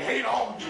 hate all of you.